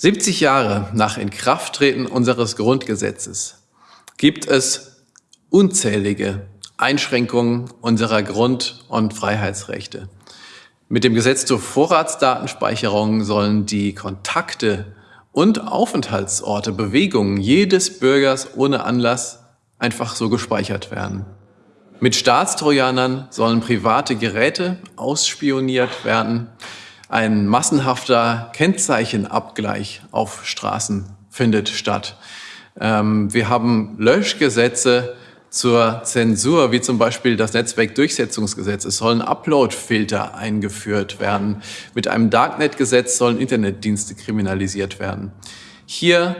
70 Jahre nach Inkrafttreten unseres Grundgesetzes gibt es unzählige Einschränkungen unserer Grund- und Freiheitsrechte. Mit dem Gesetz zur Vorratsdatenspeicherung sollen die Kontakte und Aufenthaltsorte, Bewegungen jedes Bürgers ohne Anlass einfach so gespeichert werden. Mit Staatstrojanern sollen private Geräte ausspioniert werden. Ein massenhafter Kennzeichenabgleich auf Straßen findet statt. Ähm, wir haben Löschgesetze zur Zensur, wie zum Beispiel das Netzwerkdurchsetzungsgesetz. Es sollen Uploadfilter eingeführt werden. Mit einem Darknet-Gesetz sollen Internetdienste kriminalisiert werden. Hier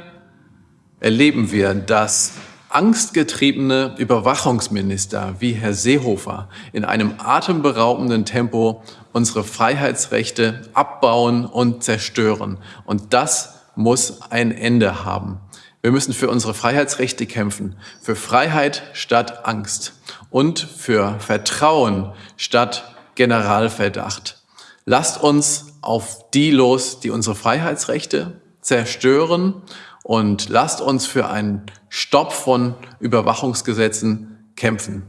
erleben wir, dass angstgetriebene Überwachungsminister wie Herr Seehofer in einem atemberaubenden Tempo unsere Freiheitsrechte abbauen und zerstören. Und das muss ein Ende haben. Wir müssen für unsere Freiheitsrechte kämpfen, für Freiheit statt Angst und für Vertrauen statt Generalverdacht. Lasst uns auf die los, die unsere Freiheitsrechte zerstören und lasst uns für einen Stopp von Überwachungsgesetzen kämpfen.